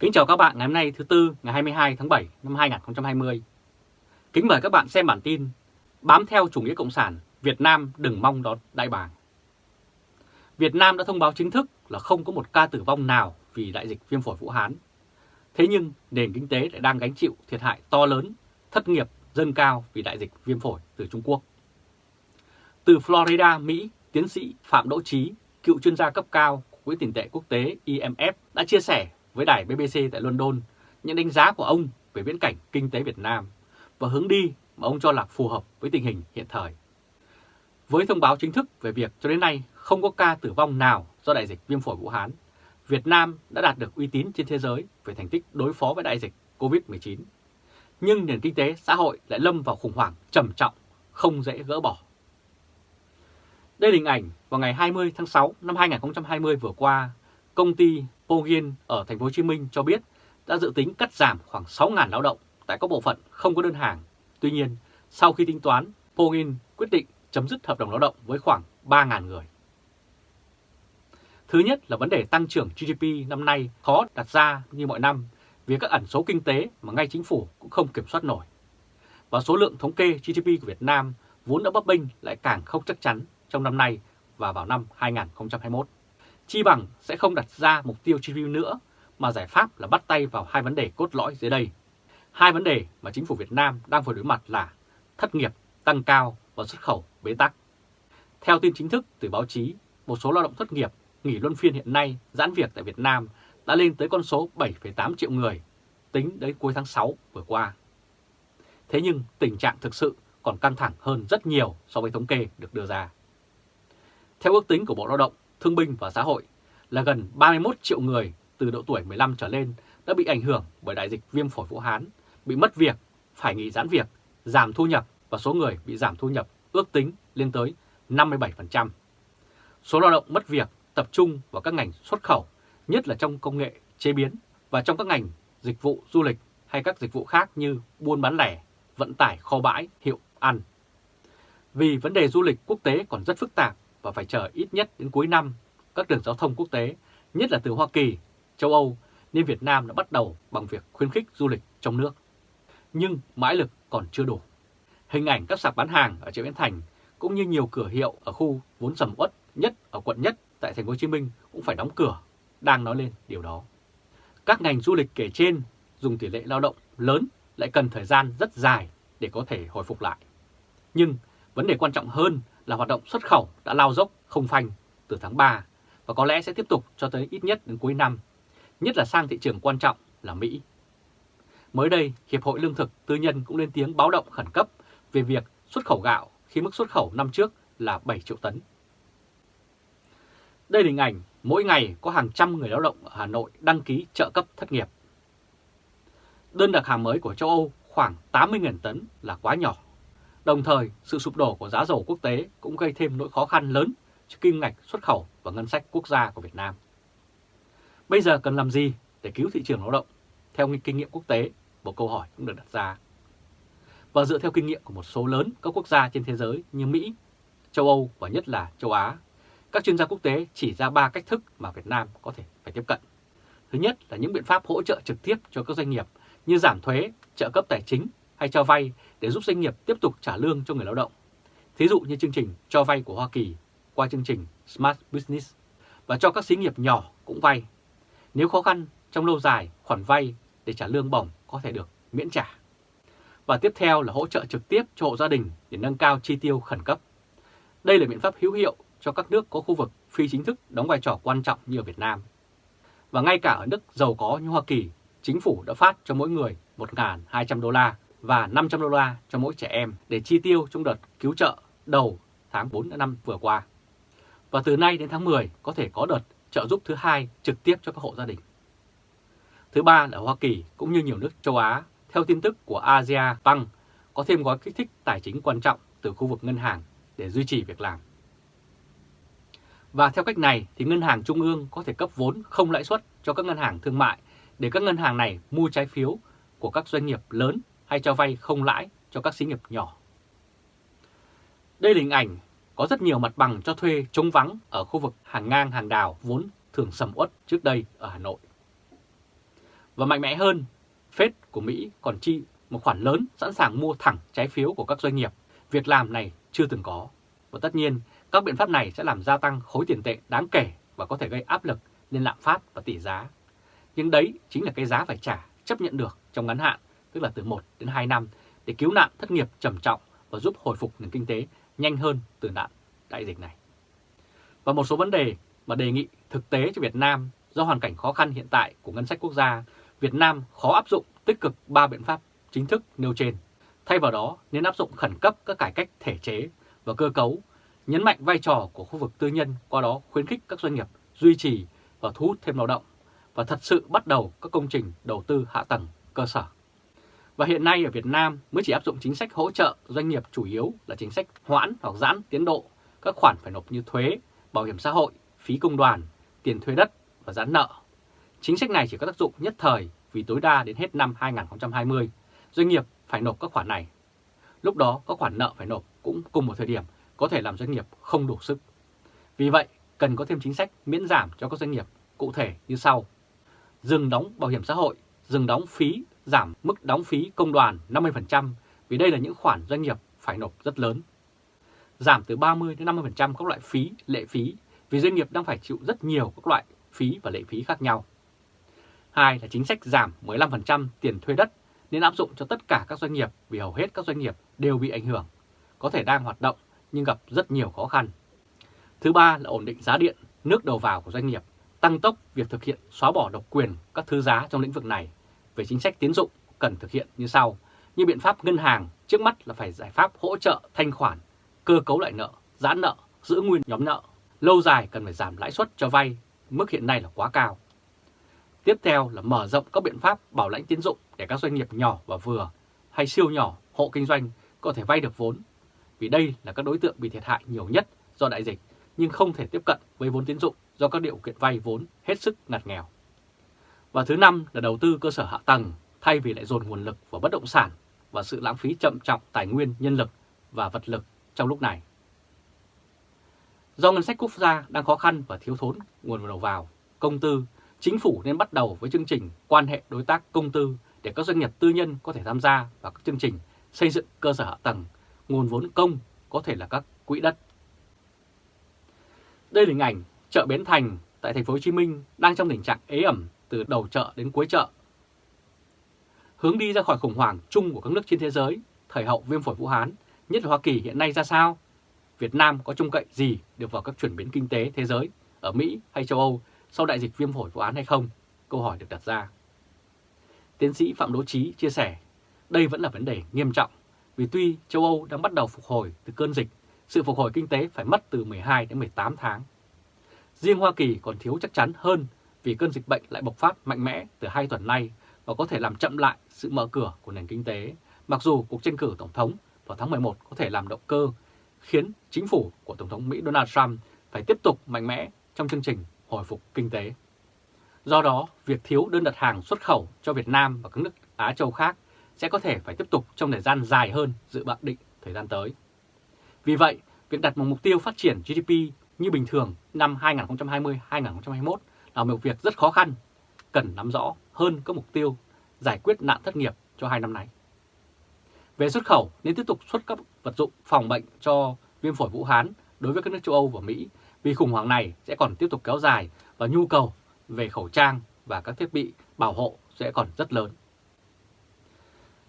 Kính chào các bạn ngày hôm nay thứ Tư ngày 22 tháng 7 năm 2020. Kính mời các bạn xem bản tin Bám theo chủ nghĩa Cộng sản, Việt Nam đừng mong đón đại bàng. Việt Nam đã thông báo chính thức là không có một ca tử vong nào vì đại dịch viêm phổi Vũ Hán. Thế nhưng nền kinh tế lại đang gánh chịu thiệt hại to lớn, thất nghiệp dâng cao vì đại dịch viêm phổi từ Trung Quốc. Từ Florida, Mỹ, tiến sĩ Phạm Đỗ Trí, cựu chuyên gia cấp cao của Quỹ tiền tệ quốc tế IMF đã chia sẻ với đài BBC tại London những đánh giá của ông về viễn cảnh kinh tế Việt Nam và hướng đi mà ông cho là phù hợp với tình hình hiện thời. Với thông báo chính thức về việc cho đến nay không có ca tử vong nào do đại dịch viêm phổi Vũ Hán, Việt Nam đã đạt được uy tín trên thế giới về thành tích đối phó với đại dịch COVID-19. Nhưng nền kinh tế xã hội lại lâm vào khủng hoảng trầm trọng, không dễ gỡ bỏ. Đây là hình ảnh vào ngày 20 tháng 6 năm 2020 vừa qua, công ty Ogin ở thành phố Hồ Chí Minh cho biết đã dự tính cắt giảm khoảng 6.000 lao động tại các bộ phận không có đơn hàng. Tuy nhiên, sau khi tính toán, Pogin quyết định chấm dứt hợp đồng lao động với khoảng 3.000 người. Thứ nhất là vấn đề tăng trưởng GDP năm nay khó đặt ra như mọi năm vì các ẩn số kinh tế mà ngay chính phủ cũng không kiểm soát nổi. Và số lượng thống kê GDP của Việt Nam vốn đã bấp bênh lại càng không chắc chắn trong năm nay và vào năm 2021. Chi bằng sẽ không đặt ra mục tiêu chi phí nữa mà giải pháp là bắt tay vào hai vấn đề cốt lõi dưới đây. Hai vấn đề mà chính phủ Việt Nam đang phải đối mặt là thất nghiệp tăng cao và xuất khẩu bế tắc. Theo tin chính thức từ báo chí, một số lao động thất nghiệp nghỉ luân phiên hiện nay giãn việc tại Việt Nam đã lên tới con số 7,8 triệu người, tính đến cuối tháng 6 vừa qua. Thế nhưng tình trạng thực sự còn căng thẳng hơn rất nhiều so với thống kê được đưa ra. Theo ước tính của Bộ Lao động, Thương binh và Xã hội là gần 31 triệu người từ độ tuổi 15 trở lên đã bị ảnh hưởng bởi đại dịch viêm phổi Vũ Hán, bị mất việc, phải nghỉ giãn việc, giảm thu nhập và số người bị giảm thu nhập ước tính lên tới 57%. Số lao động mất việc tập trung vào các ngành xuất khẩu, nhất là trong công nghệ chế biến và trong các ngành dịch vụ du lịch hay các dịch vụ khác như buôn bán lẻ, vận tải kho bãi, hiệu ăn. Vì vấn đề du lịch quốc tế còn rất phức tạp và phải chờ ít nhất đến cuối năm các đường giao thông quốc tế, nhất là từ Hoa Kỳ, châu Âu, nên Việt Nam đã bắt đầu bằng việc khuyến khích du lịch trong nước. Nhưng mãi lực còn chưa đủ. Hình ảnh các sạp bán hàng ở chợ Bến Thành cũng như nhiều cửa hiệu ở khu vốn sầm uất nhất ở quận nhất tại thành phố Hồ Chí Minh cũng phải đóng cửa, đang nói lên điều đó. Các ngành du lịch kể trên dùng tỷ lệ lao động lớn lại cần thời gian rất dài để có thể hồi phục lại. Nhưng vấn đề quan trọng hơn là hoạt động xuất khẩu đã lao dốc không phanh từ tháng 3 và có lẽ sẽ tiếp tục cho tới ít nhất đến cuối năm, nhất là sang thị trường quan trọng là Mỹ. Mới đây, Hiệp hội Lương thực Tư nhân cũng lên tiếng báo động khẩn cấp về việc xuất khẩu gạo khi mức xuất khẩu năm trước là 7 triệu tấn. Đây là hình ảnh mỗi ngày có hàng trăm người lao động ở Hà Nội đăng ký trợ cấp thất nghiệp. Đơn đặt hàng mới của châu Âu khoảng 80.000 tấn là quá nhỏ. Đồng thời, sự sụp đổ của giá dầu quốc tế cũng gây thêm nỗi khó khăn lớn cho kim ngạch xuất khẩu và ngân sách quốc gia của Việt Nam. Bây giờ cần làm gì để cứu thị trường lao động? Theo kinh nghiệm quốc tế, một câu hỏi cũng được đặt ra. Và dựa theo kinh nghiệm của một số lớn các quốc gia trên thế giới như Mỹ, châu Âu và nhất là châu Á, các chuyên gia quốc tế chỉ ra 3 cách thức mà Việt Nam có thể phải tiếp cận. Thứ nhất là những biện pháp hỗ trợ trực tiếp cho các doanh nghiệp như giảm thuế, trợ cấp tài chính hay cho vay để giúp doanh nghiệp tiếp tục trả lương cho người lao động. Thí dụ như chương trình cho vay của Hoa Kỳ qua chương trình Smart Business và cho các xí nghiệp nhỏ cũng vay. Nếu khó khăn trong lâu dài, khoản vay để trả lương bổng có thể được miễn trả. Và tiếp theo là hỗ trợ trực tiếp cho hộ gia đình để nâng cao chi tiêu khẩn cấp. Đây là biện pháp hữu hiệu cho các nước có khu vực phi chính thức đóng vai trò quan trọng như ở Việt Nam. Và ngay cả ở nước giàu có như Hoa Kỳ, chính phủ đã phát cho mỗi người 1.200 đô la và 500 đô la cho mỗi trẻ em để chi tiêu trong đợt cứu trợ đầu tháng 4 năm vừa qua. Và từ nay đến tháng 10 có thể có đợt trợ giúp thứ hai trực tiếp cho các hộ gia đình. Thứ ba là Hoa Kỳ cũng như nhiều nước châu Á, theo tin tức của Asia Bank, có thêm gói kích thích tài chính quan trọng từ khu vực ngân hàng để duy trì việc làm. Và theo cách này thì ngân hàng trung ương có thể cấp vốn không lãi suất cho các ngân hàng thương mại để các ngân hàng này mua trái phiếu của các doanh nghiệp lớn hay cho vay không lãi cho các xí nghiệp nhỏ. Đây là hình ảnh có rất nhiều mặt bằng cho thuê trống vắng ở khu vực hàng ngang hàng đào vốn thường sầm uất trước đây ở Hà Nội. Và mạnh mẽ hơn, Fed của Mỹ còn chi một khoản lớn sẵn sàng mua thẳng trái phiếu của các doanh nghiệp. Việc làm này chưa từng có. Và tất nhiên, các biện pháp này sẽ làm gia tăng khối tiền tệ đáng kể và có thể gây áp lực lên lạm phát và tỷ giá. Nhưng đấy chính là cái giá phải trả chấp nhận được trong ngắn hạn, tức là từ 1 đến 2 năm để cứu nạn thất nghiệp trầm trọng và giúp hồi phục nền kinh tế nhanh hơn từ nạn đại dịch này. Và một số vấn đề mà đề nghị thực tế cho Việt Nam do hoàn cảnh khó khăn hiện tại của ngân sách quốc gia, Việt Nam khó áp dụng tích cực 3 biện pháp chính thức nêu trên. Thay vào đó nên áp dụng khẩn cấp các cải cách thể chế và cơ cấu, nhấn mạnh vai trò của khu vực tư nhân qua đó khuyến khích các doanh nghiệp duy trì và thu hút thêm lao động và thật sự bắt đầu các công trình đầu tư hạ tầng cơ sở. Và hiện nay ở Việt Nam mới chỉ áp dụng chính sách hỗ trợ doanh nghiệp chủ yếu là chính sách hoãn hoặc giãn tiến độ các khoản phải nộp như thuế, bảo hiểm xã hội, phí công đoàn, tiền thuê đất và giãn nợ. Chính sách này chỉ có tác dụng nhất thời vì tối đa đến hết năm 2020, doanh nghiệp phải nộp các khoản này. Lúc đó các khoản nợ phải nộp cũng cùng một thời điểm có thể làm doanh nghiệp không đủ sức. Vì vậy, cần có thêm chính sách miễn giảm cho các doanh nghiệp cụ thể như sau. Dừng đóng bảo hiểm xã hội, dừng đóng phí, giảm mức đóng phí công đoàn 50% vì đây là những khoản doanh nghiệp phải nộp rất lớn. Giảm từ 30 đến 50% các loại phí, lệ phí vì doanh nghiệp đang phải chịu rất nhiều các loại phí và lệ phí khác nhau. Hai là chính sách giảm 15% tiền thuê đất nên áp dụng cho tất cả các doanh nghiệp vì hầu hết các doanh nghiệp đều bị ảnh hưởng, có thể đang hoạt động nhưng gặp rất nhiều khó khăn. Thứ ba là ổn định giá điện, nước đầu vào của doanh nghiệp, tăng tốc việc thực hiện xóa bỏ độc quyền các thứ giá trong lĩnh vực này. Về chính sách tiến dụng cần thực hiện như sau, như biện pháp ngân hàng trước mắt là phải giải pháp hỗ trợ thanh khoản, cơ cấu lại nợ, giãn nợ, giữ nguyên nhóm nợ. Lâu dài cần phải giảm lãi suất cho vay, mức hiện nay là quá cao. Tiếp theo là mở rộng các biện pháp bảo lãnh tiến dụng để các doanh nghiệp nhỏ và vừa hay siêu nhỏ, hộ kinh doanh có thể vay được vốn. Vì đây là các đối tượng bị thiệt hại nhiều nhất do đại dịch nhưng không thể tiếp cận với vốn tiến dụng do các điều kiện vay vốn hết sức ngặt nghèo. Và thứ năm là đầu tư cơ sở hạ tầng thay vì lại dồn nguồn lực vào bất động sản và sự lãng phí chậm trọng tài nguyên nhân lực và vật lực trong lúc này. Do ngân sách quốc gia đang khó khăn và thiếu thốn nguồn đầu vào, công tư, chính phủ nên bắt đầu với chương trình quan hệ đối tác công tư để các doanh nghiệp tư nhân có thể tham gia vào các chương trình xây dựng cơ sở hạ tầng, nguồn vốn công có thể là các quỹ đất. Đây là hình ảnh chợ Bến Thành tại thành phố Hồ Chí Minh đang trong tình trạng ế ẩm từ đầu chợ đến cuối chợ. Hướng đi ra khỏi khủng hoảng chung của các nước trên thế giới, thời hậu viêm phổi Vũ Hán, nhất là Hoa Kỳ hiện nay ra sao? Việt Nam có trông cậy gì được vào các chuyển biến kinh tế thế giới ở Mỹ hay châu Âu sau đại dịch viêm phổi Vũ Hán hay không? Câu hỏi được đặt ra. Tiến sĩ Phạm Đỗ Trí chia sẻ, đây vẫn là vấn đề nghiêm trọng vì tuy châu Âu đang bắt đầu phục hồi từ cơn dịch, sự phục hồi kinh tế phải mất từ 12 đến 18 tháng. Riêng Hoa Kỳ còn thiếu chắc chắn hơn vì cơn dịch bệnh lại bộc phát mạnh mẽ từ hai tuần nay và có thể làm chậm lại sự mở cửa của nền kinh tế, mặc dù cuộc tranh cử Tổng thống vào tháng 11 có thể làm động cơ, khiến chính phủ của Tổng thống Mỹ Donald Trump phải tiếp tục mạnh mẽ trong chương trình hồi phục kinh tế. Do đó, việc thiếu đơn đặt hàng xuất khẩu cho Việt Nam và các nước Á Châu khác sẽ có thể phải tiếp tục trong thời gian dài hơn dự bạc định thời gian tới. Vì vậy, việc đặt một mục tiêu phát triển GDP như bình thường năm 2020-2021 là một việc rất khó khăn, cần nắm rõ hơn các mục tiêu giải quyết nạn thất nghiệp cho hai năm nay. Về xuất khẩu, nên tiếp tục xuất các vật dụng phòng bệnh cho viêm phổi Vũ Hán đối với các nước châu Âu và Mỹ vì khủng hoảng này sẽ còn tiếp tục kéo dài và nhu cầu về khẩu trang và các thiết bị bảo hộ sẽ còn rất lớn.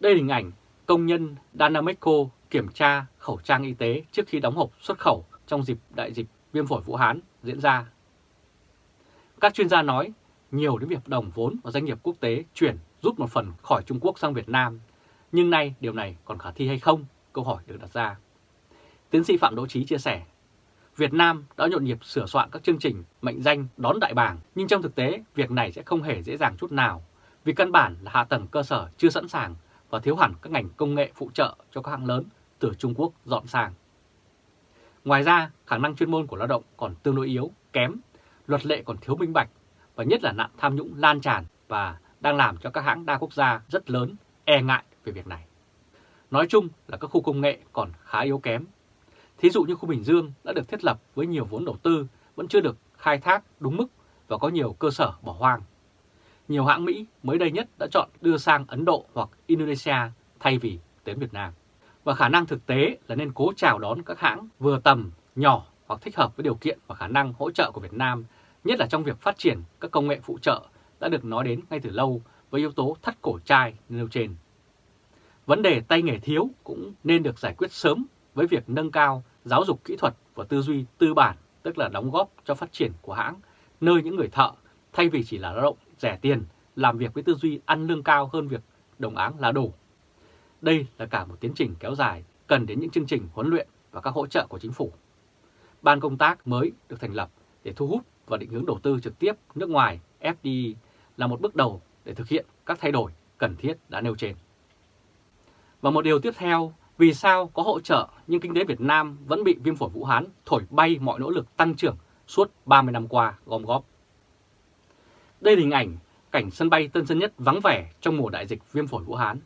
Đây là hình ảnh công nhân Danameco kiểm tra khẩu trang y tế trước khi đóng hộp xuất khẩu trong dịp đại dịch viêm phổi Vũ Hán diễn ra. Các chuyên gia nói nhiều đến việc đồng vốn và doanh nghiệp quốc tế chuyển rút một phần khỏi Trung Quốc sang Việt Nam, nhưng nay điều này còn khả thi hay không? Câu hỏi được đặt ra. Tiến sĩ Phạm Đỗ Trí chia sẻ, Việt Nam đã nhộn nhịp sửa soạn các chương trình mệnh danh đón đại bàng, nhưng trong thực tế việc này sẽ không hề dễ dàng chút nào, vì căn bản là hạ tầng cơ sở chưa sẵn sàng và thiếu hẳn các ngành công nghệ phụ trợ cho các hãng lớn từ Trung Quốc dọn sang. Ngoài ra, khả năng chuyên môn của lao động còn tương đối yếu, kém, luật lệ còn thiếu minh bạch và nhất là nạn tham nhũng lan tràn và đang làm cho các hãng đa quốc gia rất lớn e ngại về việc này. Nói chung là các khu công nghệ còn khá yếu kém. Thí dụ như khu Bình Dương đã được thiết lập với nhiều vốn đầu tư vẫn chưa được khai thác đúng mức và có nhiều cơ sở bỏ hoang. nhiều hãng Mỹ mới đây nhất đã chọn đưa sang Ấn Độ hoặc Indonesia thay vì đến Việt Nam. Và khả năng thực tế là nên cố chào đón các hãng vừa tầm, nhỏ hoặc thích hợp với điều kiện và khả năng hỗ trợ của Việt Nam, nhất là trong việc phát triển các công nghệ phụ trợ đã được nói đến ngay từ lâu với yếu tố thắt cổ chai nêu trên. Vấn đề tay nghề thiếu cũng nên được giải quyết sớm với việc nâng cao giáo dục kỹ thuật và tư duy tư bản, tức là đóng góp cho phát triển của hãng, nơi những người thợ thay vì chỉ là lao động rẻ tiền, làm việc với tư duy ăn lương cao hơn việc đồng áng là đủ. Đây là cả một tiến trình kéo dài, cần đến những chương trình huấn luyện và các hỗ trợ của chính phủ. Ban công tác mới được thành lập để thu hút và định hướng đầu tư trực tiếp nước ngoài FDI là một bước đầu để thực hiện các thay đổi cần thiết đã nêu trên. Và một điều tiếp theo, vì sao có hỗ trợ nhưng kinh tế Việt Nam vẫn bị viêm phổi Vũ Hán thổi bay mọi nỗ lực tăng trưởng suốt 30 năm qua gom góp. Đây là hình ảnh cảnh sân bay Tân Sơn Nhất vắng vẻ trong mùa đại dịch viêm phổi Vũ Hán.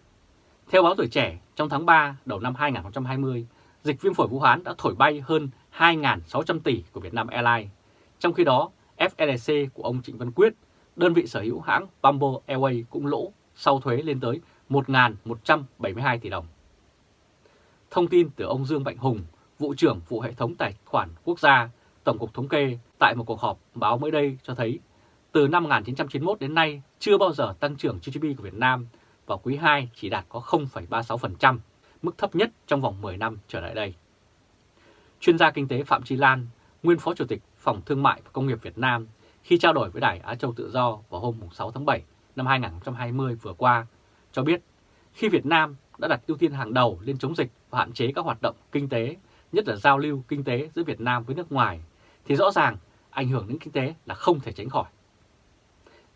Theo báo tuổi trẻ, trong tháng 3 đầu năm 2020, dịch viêm phổi Vũ Hán đã thổi bay hơn 2.600 tỷ của Vietnam Airlines. Trong khi đó, FLC của ông Trịnh Văn Quyết, đơn vị sở hữu hãng Bamboo Airways cũng lỗ sau thuế lên tới 1.172 tỷ đồng. Thông tin từ ông Dương Mạnh Hùng, vụ trưởng vụ hệ thống tài khoản quốc gia, Tổng cục Thống kê tại một cuộc họp báo mới đây cho thấy từ năm 1991 đến nay chưa bao giờ tăng trưởng GDP của Việt Nam vào quý 2 chỉ đạt có 0,36%, mức thấp nhất trong vòng 10 năm trở lại đây. Chuyên gia kinh tế Phạm Chi Lan, nguyên Phó Chủ tịch Phòng Thương mại và Công nghiệp Việt Nam, khi trao đổi với Đài Á Châu Tự Do vào hôm 6 tháng 7 năm 2020 vừa qua, cho biết khi Việt Nam đã đặt ưu tiên hàng đầu lên chống dịch và hạn chế các hoạt động kinh tế, nhất là giao lưu kinh tế giữa Việt Nam với nước ngoài, thì rõ ràng ảnh hưởng đến kinh tế là không thể tránh khỏi.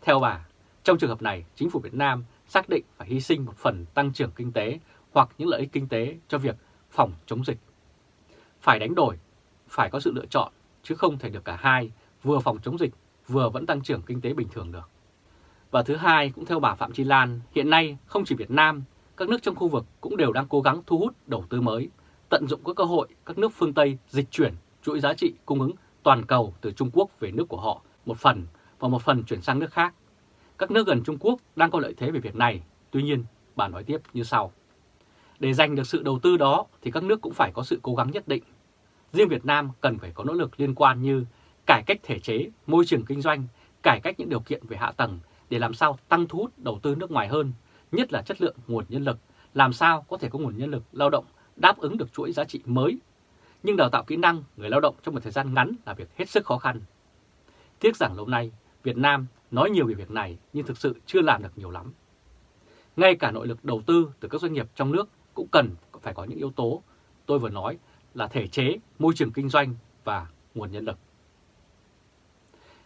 Theo bà, trong trường hợp này, chính phủ Việt Nam xác định phải hy sinh một phần tăng trưởng kinh tế hoặc những lợi ích kinh tế cho việc phòng chống dịch. Phải đánh đổi, phải có sự lựa chọn, chứ không thể được cả hai, vừa phòng chống dịch, vừa vẫn tăng trưởng kinh tế bình thường được. Và thứ hai, cũng theo bà Phạm Chi Lan, hiện nay không chỉ Việt Nam, các nước trong khu vực cũng đều đang cố gắng thu hút đầu tư mới, tận dụng các cơ hội các nước phương Tây dịch chuyển chuỗi giá trị cung ứng toàn cầu từ Trung Quốc về nước của họ một phần và một phần chuyển sang nước khác. Các nước gần Trung Quốc đang có lợi thế về việc này, tuy nhiên bà nói tiếp như sau. Để giành được sự đầu tư đó thì các nước cũng phải có sự cố gắng nhất định. Riêng Việt Nam cần phải có nỗ lực liên quan như cải cách thể chế, môi trường kinh doanh, cải cách những điều kiện về hạ tầng để làm sao tăng thu hút đầu tư nước ngoài hơn, nhất là chất lượng nguồn nhân lực, làm sao có thể có nguồn nhân lực lao động đáp ứng được chuỗi giá trị mới. Nhưng đào tạo kỹ năng người lao động trong một thời gian ngắn là việc hết sức khó khăn. Tiếc rằng lâu nay Việt Nam nói nhiều về việc này nhưng thực sự chưa làm được nhiều lắm. Ngay cả nội lực đầu tư từ các doanh nghiệp trong nước cũng cần phải có những yếu tố tôi vừa nói là thể chế, môi trường kinh doanh và nguồn nhân lực.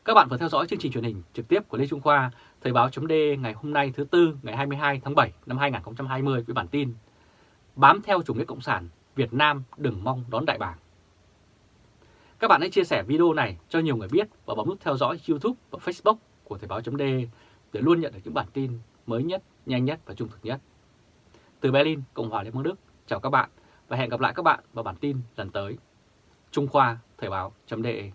Các bạn vừa theo dõi chương trình truyền hình trực tiếp của Lê Trung Khoa, Thời báo chấm ngày hôm nay thứ Tư ngày 22 tháng 7 năm 2020 với bản tin Bám theo chủ nghĩa Cộng sản, Việt Nam đừng mong đón đại bàng. Các bạn hãy chia sẻ video này cho nhiều người biết và bấm nút theo dõi YouTube và Facebook của Thời báo chấm để luôn nhận được những bản tin mới nhất, nhanh nhất và trung thực nhất. Từ Berlin, Cộng hòa Liên bang Đức, chào các bạn và hẹn gặp lại các bạn vào bản tin lần tới. Trung Khoa Thời Báo .de